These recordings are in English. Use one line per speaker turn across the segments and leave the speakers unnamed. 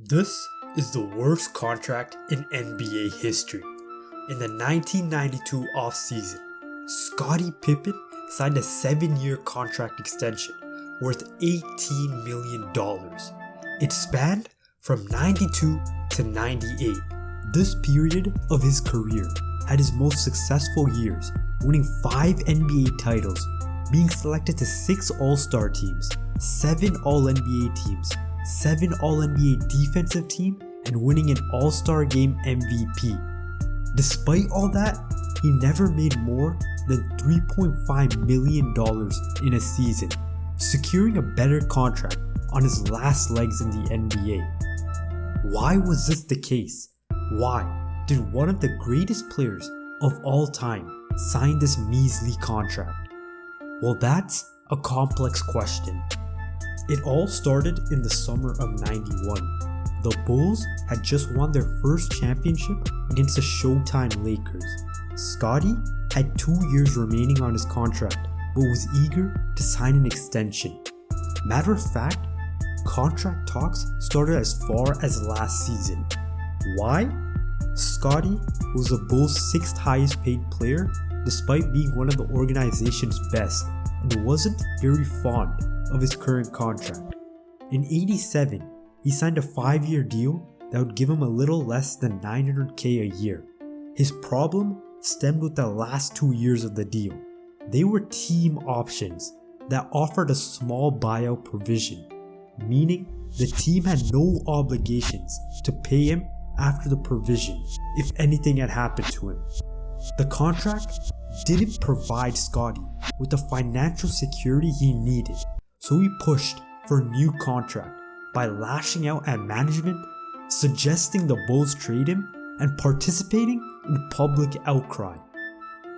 This is the worst contract in NBA history. In the 1992 offseason, Scottie Pippen signed a 7-year contract extension worth $18 million. It spanned from 92 to 98. This period of his career had his most successful years, winning 5 NBA titles, being selected to 6 All-Star teams, 7 All-NBA teams, 7 All-NBA defensive team, and winning an All-Star Game MVP. Despite all that, he never made more than $3.5 million in a season, securing a better contract on his last legs in the NBA. Why was this the case? Why did one of the greatest players of all time sign this measly contract? Well that's a complex question it all started in the summer of 91. The Bulls had just won their first championship against the Showtime Lakers. Scottie had two years remaining on his contract but was eager to sign an extension. Matter of fact, contract talks started as far as last season. Why? Scottie was the Bulls' sixth highest paid player despite being one of the organization's best and wasn't very fond of his current contract. In 87, he signed a 5-year deal that would give him a little less than 900k a year. His problem stemmed with the last two years of the deal. They were team options that offered a small buyout provision, meaning the team had no obligations to pay him after the provision if anything had happened to him. The contract didn't provide Scottie with the financial security he needed so he pushed for a new contract by lashing out at management, suggesting the Bulls trade him, and participating in public outcry.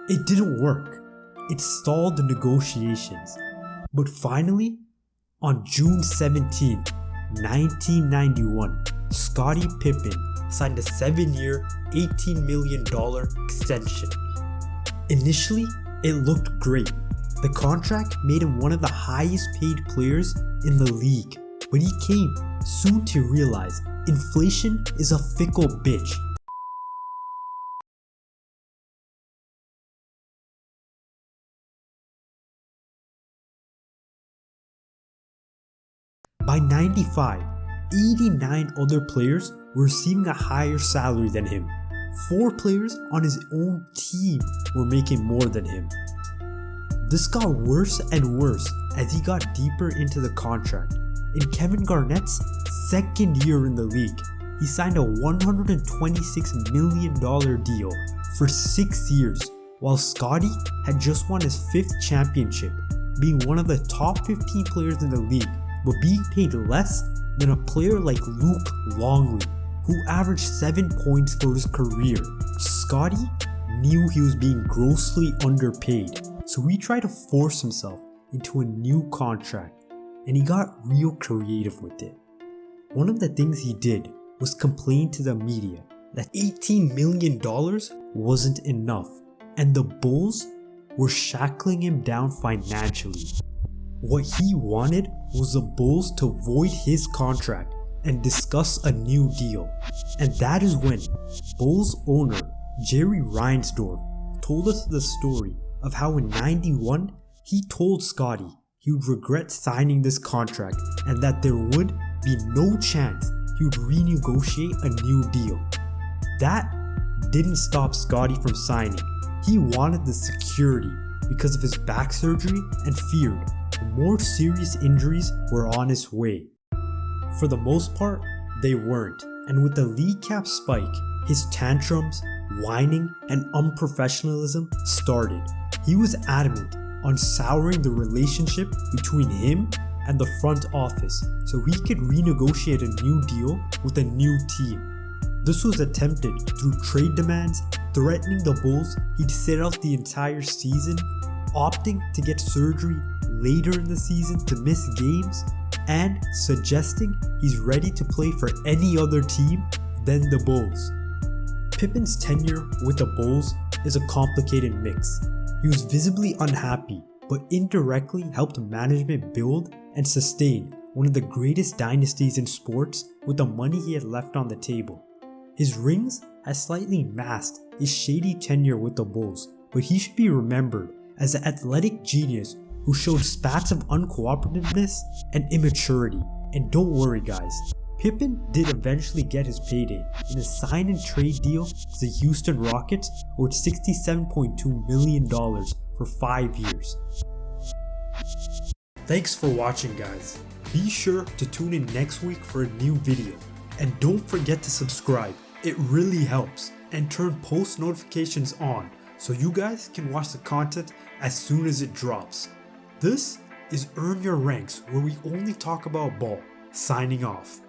It didn't work. It stalled the negotiations. But finally, on June 17, 1991, Scottie Pippen signed a 7-year, $18 million extension. Initially, it looked great the contract made him one of the highest paid players in the league, but he came soon to realize inflation is a fickle bitch. By 95, 89 other players were receiving a higher salary than him. Four players on his own team were making more than him. This got worse and worse as he got deeper into the contract. In Kevin Garnett's second year in the league, he signed a $126 million deal for 6 years while Scottie had just won his 5th championship, being one of the top 15 players in the league but being paid less than a player like Luke Longley who averaged 7 points for his career. Scottie knew he was being grossly underpaid so he tried to force himself into a new contract and he got real creative with it. One of the things he did was complain to the media that $18 million wasn't enough and the Bulls were shackling him down financially. What he wanted was the Bulls to void his contract and discuss a new deal. And that is when Bulls owner Jerry Reinsdorf told us the story of how in 91 he told Scottie he would regret signing this contract and that there would be no chance he would renegotiate a new deal. That didn't stop Scottie from signing. He wanted the security because of his back surgery and feared more serious injuries were on his way. For the most part, they weren't, and with the league cap spike, his tantrums, whining, and unprofessionalism started. He was adamant on souring the relationship between him and the front office so he could renegotiate a new deal with a new team. This was attempted through trade demands, threatening the Bulls he'd sit out the entire season, opting to get surgery later in the season to miss games, and suggesting he's ready to play for any other team than the Bulls. Pippen's tenure with the Bulls is a complicated mix. He was visibly unhappy, but indirectly helped management build and sustain one of the greatest dynasties in sports with the money he had left on the table. His rings has slightly masked his shady tenure with the Bulls, but he should be remembered as an athletic genius who showed spats of uncooperativeness and immaturity. And don't worry guys, Pippen did eventually get his payday in a sign and trade deal to the Houston Rockets worth $67.2 million for 5 years. Thanks for watching guys. Be sure to tune in next week for a new video. And don't forget to subscribe, it really helps. And turn post notifications on so you guys can watch the content as soon as it drops. This is Earn Your Ranks where we only talk about ball. Signing off.